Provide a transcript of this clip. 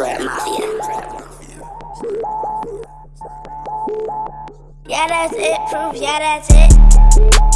Trap Mafia. Yeah, that's it. Proof, yeah, that's it.